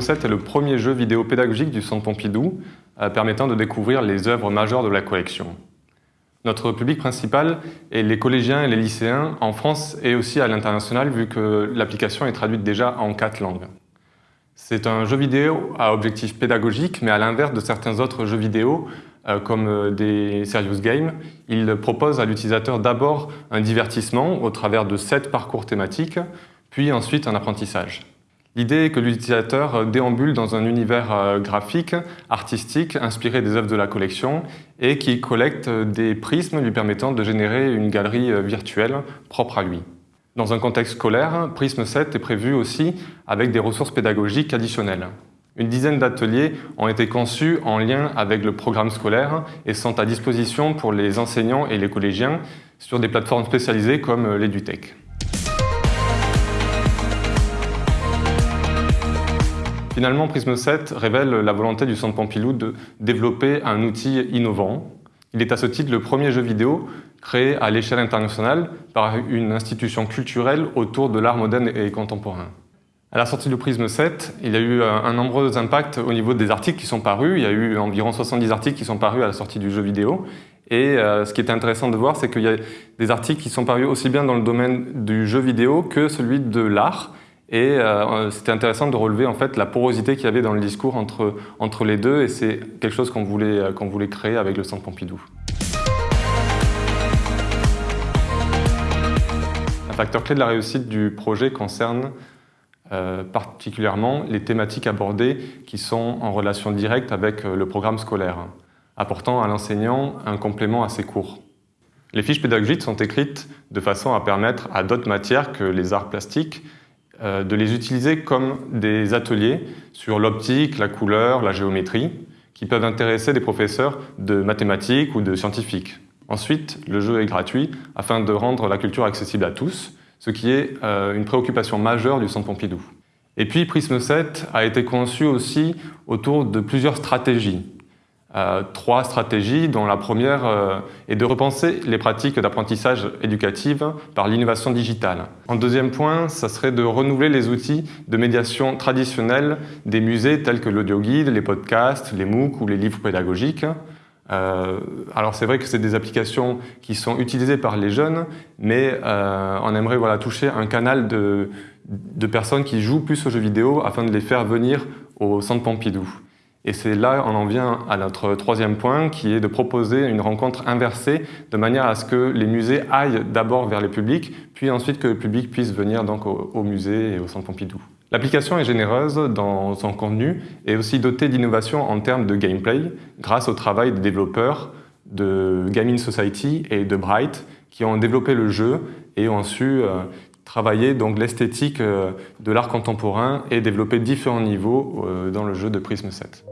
7 est le premier jeu vidéo pédagogique du Centre Pompidou euh, permettant de découvrir les œuvres majeures de la collection. Notre public principal est les collégiens et les lycéens en France et aussi à l'international vu que l'application est traduite déjà en quatre langues. C'est un jeu vidéo à objectif pédagogique, mais à l'inverse de certains autres jeux vidéo, euh, comme euh, des serious games, il propose à l'utilisateur d'abord un divertissement au travers de sept parcours thématiques, puis ensuite un apprentissage. L'idée est que l'utilisateur déambule dans un univers euh, graphique, artistique, inspiré des œuvres de la collection et qui collecte des prismes lui permettant de générer une galerie euh, virtuelle propre à lui. Dans un contexte scolaire, Prisme 7 est prévu aussi avec des ressources pédagogiques additionnelles. Une dizaine d'ateliers ont été conçus en lien avec le programme scolaire et sont à disposition pour les enseignants et les collégiens sur des plateformes spécialisées comme euh, l'EduTech. Finalement, Prisme 7 révèle la volonté du Centre Pompidou de développer un outil innovant. Il est à ce titre le premier jeu vidéo créé à l'échelle internationale par une institution culturelle autour de l'art moderne et contemporain. À la sortie du Prisme 7, il y a eu un nombreux impact au niveau des articles qui sont parus. Il y a eu environ 70 articles qui sont parus à la sortie du jeu vidéo. Et euh, ce qui est intéressant de voir, c'est qu'il y a des articles qui sont parus aussi bien dans le domaine du jeu vidéo que celui de l'art. Et euh, c'était intéressant de relever en fait la porosité qu'il y avait dans le discours entre, entre les deux et c'est quelque chose qu'on voulait, euh, qu'on voulait créer avec le Centre Pompidou. Un facteur clé de la réussite du projet concerne euh, particulièrement les thématiques abordées qui sont en relation directe avec le programme scolaire, apportant à l'enseignant un complément à ses cours. Les fiches pédagogiques sont écrites de façon à permettre à d'autres matières que les arts plastiques euh, de les utiliser comme des ateliers sur l'optique, la couleur, la géométrie, qui peuvent intéresser des professeurs de mathématiques ou de scientifiques. Ensuite, le jeu est gratuit afin de rendre la culture accessible à tous, ce qui est euh, une préoccupation majeure du Centre Pompidou. Et puis Prisme 7 a été conçu aussi autour de plusieurs stratégies euh, trois stratégies, dont la première euh, est de repenser les pratiques d'apprentissage éducative par l'innovation digitale. En deuxième point, ça serait de renouveler les outils de médiation traditionnels des musées tels que l'audio-guide, les podcasts, les MOOC ou les livres pédagogiques. Euh, alors c'est vrai que c'est des applications qui sont utilisées par les jeunes, mais on aimerait voilà, toucher un canal de, de personnes qui jouent plus aux jeux vidéo afin de les faire venir au Centre Pompidou. Et c'est là on en vient à notre troisième point qui est de proposer une rencontre inversée de manière à ce que les musées aillent d'abord vers le public, puis ensuite que le public puisse venir donc au, musée et au Centre Pompidou. L'application est généreuse dans son contenu et aussi dotée d'innovation en termes de gameplay grâce au travail des développeurs de Gaming Society et de Bright qui ont développé le jeu et ont su euh, travailler donc l'esthétique euh, de l'art contemporain et développer différents niveaux euh, dans le jeu de Prism 7.